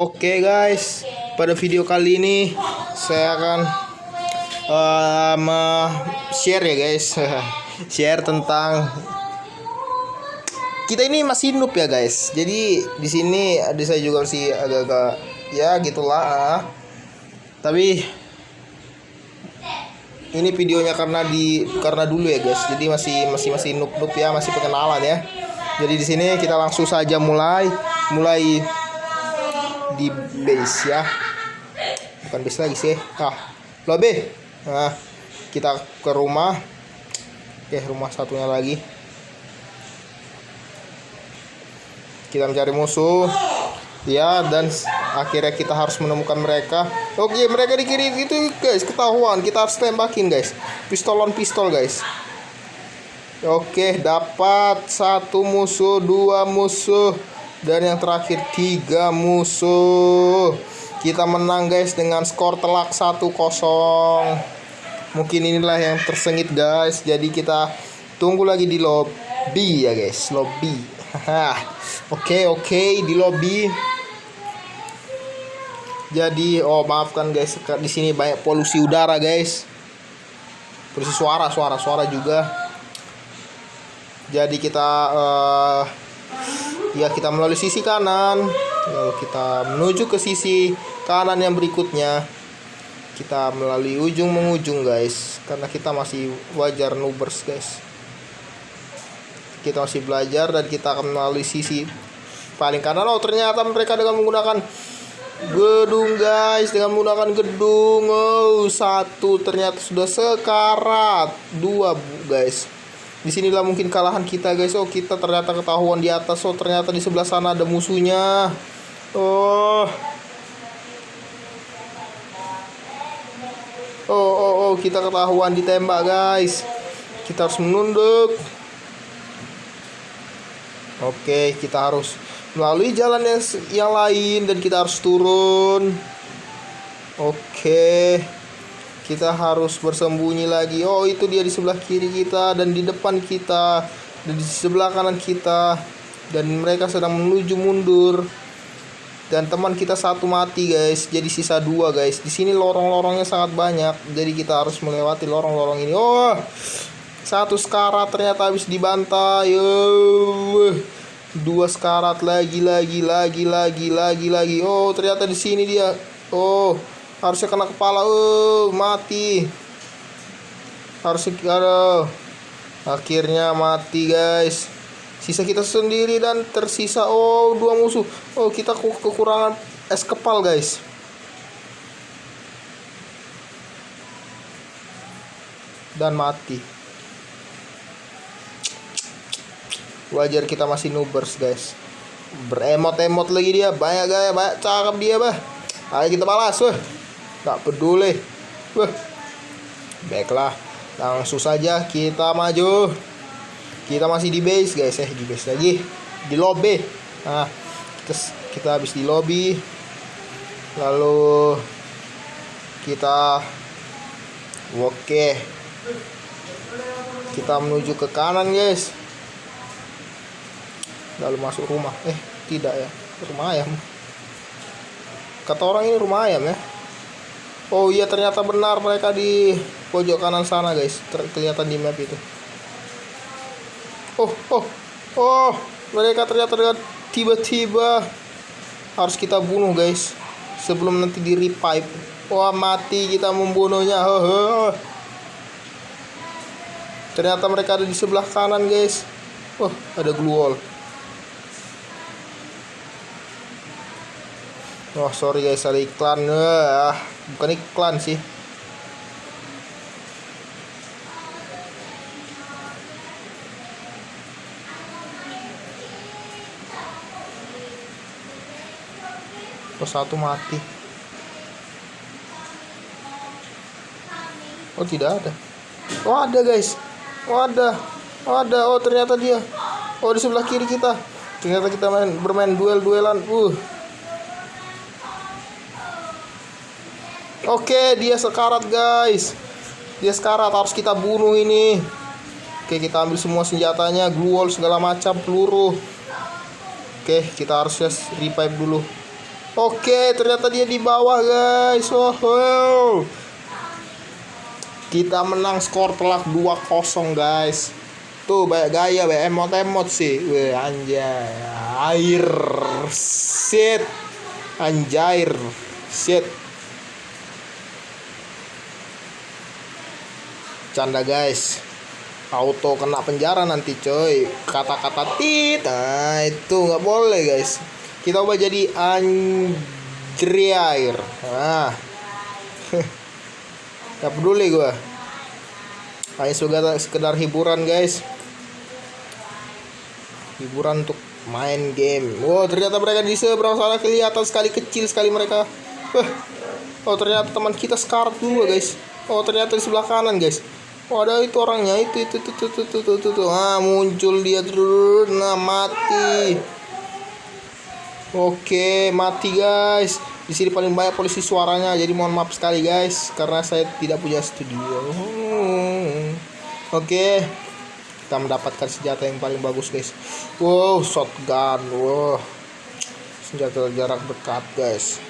Oke guys, pada video kali ini saya akan uh, share ya guys, share tentang kita ini masih noob ya guys. Jadi di sini ada saya juga masih agak-agak ya gitulah. ah. Tapi ini videonya karena di karena dulu ya guys. Jadi masih masih masih noob noob ya, masih perkenalan ya. Jadi di sini kita langsung saja mulai mulai di base ya. Bukan base lagi sih. Ah lobby nah kita ke rumah. Oke rumah satunya lagi. Kita mencari musuh. Ya dan akhirnya kita harus menemukan mereka. Oke mereka di kiri itu guys ketahuan. Kita harus tembakin guys. Pistol on pistol guys. Oke dapat satu musuh dua musuh dan yang terakhir tiga musuh. Kita menang guys dengan skor telak 1-0 mungkin inilah yang tersengit guys. Jadi kita tunggu lagi di lobby ya guys. Lobby. Oke oke di lobby. Jadi oh maafkan guys di sini banyak polusi udara guys. Polusi suara suara suara juga. Jadi kita uh, ya kita melalui sisi kanan. Lalu kita menuju ke sisi kanan yang berikutnya. Kita melalui ujung mengujung guys. Karena kita masih wajar nubers guys. Kita masih belajar dan kita akan melalui sisi paling kanan. Oh ternyata mereka dengan menggunakan gedung guys. Dengan menggunakan gedung. Oh satu ternyata sudah sekarat. Dua guys di sinilah mungkin kalahan kita guys. Oh kita ternyata ketahuan di atas. Oh ternyata di sebelah sana ada musuhnya. Oh. Oh oh, oh kita ketahuan ditembak guys. Kita harus menunduk. Oke kita harus melalui jalan yang, yang lain dan kita harus turun. Oke kita harus bersembunyi lagi. Oh itu dia di sebelah kiri kita dan di depan kita dan di sebelah kanan kita. Dan mereka sedang menuju mundur. Dan teman kita satu mati guys. Jadi sisa dua guys. Di sini lorong-lorongnya sangat banyak. Jadi kita harus melewati lorong-lorong ini. Oh satu sekarat ternyata habis dibantai. Oh, dua sekarat lagi lagi lagi lagi lagi lagi. Oh ternyata di sini dia. Oh harusnya kena kepala uh mati. Harusnya aduh akhirnya mati guys. Sisa kita sendiri dan tersisa oh dua musuh. Oh kita kekurangan es kepal guys. Dan mati. Wajar kita masih nubers guys. Beremot-emot lagi dia. Banyak gaya banyak cakep dia bah. Ayo kita balas weh tak peduli. Wah. baiklah langsung saja kita maju. Kita masih di base guys eh. Di base lagi. Di lobby. Nah kita, kita habis di lobby. Lalu kita oke kita menuju ke kanan guys. Lalu masuk rumah. Eh tidak ya. Rumah ayam. Kata orang ini rumah ayam ya Oh iya ternyata benar mereka di pojok kanan sana guys. Ter kelihatan di map itu. Oh oh oh mereka ternyata tiba-tiba harus kita bunuh guys sebelum nanti di revive. Wah mati kita membunuhnya. Ternyata mereka ada di sebelah kanan guys. Oh ada glue wall Oh sorry guys ada iklan. Ah bukan iklan sih. Oh satu mati. Oh tidak ada. Oh ada guys. Oh ada. Oh ada. Oh ternyata dia. Oh di sebelah kiri kita. Ternyata kita main bermain duel-duelan. Uh Oke, dia sekarat, guys. Dia sekarat, harus kita bunuh ini. Oke, kita ambil semua senjatanya, glue segala macam, peluru. Oke, kita harus revive dulu. Oke, ternyata dia di bawah, guys. Oh, oh. Kita menang skor telak 2-0, guys. Tuh, banyak gaya, banyak emot-emot sih. Weh, anjay. Air. Shit. Anjair. Shit. Canda, guys. Auto kena penjara nanti, coy. Kata-kata tit. Nah, itu nggak boleh, guys. Kita ubah jadi anjriair. Nah. Gak peduli gua. Hanya sekedar, sekedar hiburan, guys. Hiburan untuk main game. Wow, ternyata mereka di seberang sana kelihatan sekali kecil sekali mereka. Wah. Oh, ternyata teman kita sekarat dua, guys. Oh, ternyata di sebelah kanan, guys. Oh, ada itu orangnya itu itu itu itu itu itu, itu, itu. Ah, muncul dia terus. Nah, mati. Oke, mati guys. Di sini paling banyak polisi suaranya, jadi mohon maaf sekali guys, karena saya tidak punya studio. Oke, kita mendapatkan senjata yang paling bagus guys. Wow, shotgun. Wow, senjata jarak dekat guys.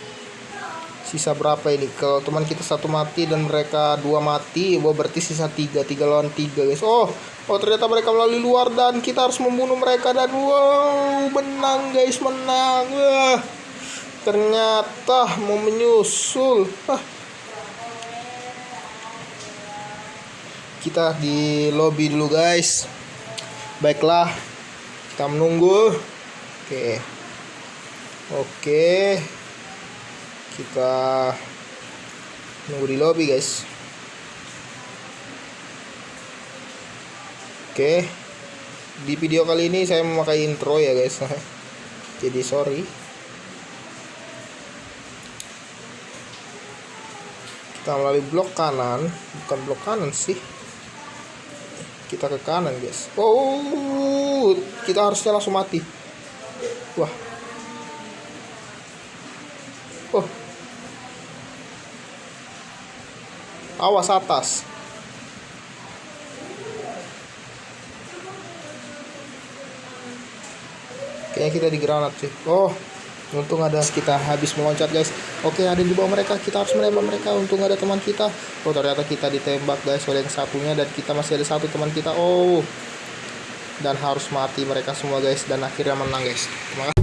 Sisa berapa ini? Kalau teman kita satu mati dan mereka dua mati, wow, berarti sisa tiga, tiga lawan tiga guys. Oh, oh ternyata mereka melalui luar dan kita harus membunuh mereka dan wow, menang guys, menang. Wah, ternyata mau menyusul. Hah. Kita di lobby dulu guys. Baiklah, kita menunggu. Oke. Oke kita nunggu di lobby guys. Oke. Di video kali ini saya memakai intro ya guys. Jadi sorry. Kita melalui blok kanan. Bukan blok kanan sih. Kita ke kanan guys. Oh kita harusnya langsung mati. Wah awas atas. Kayaknya kita di granat sih. Oh untung ada kita habis meloncat guys. Oke ada di bawah mereka. Kita harus menembak mereka. Untung ada teman kita. Oh ternyata kita ditembak guys oleh yang satunya. Dan kita masih ada satu teman kita. Oh. Dan harus mati mereka semua guys. Dan akhirnya menang guys. Terima kasih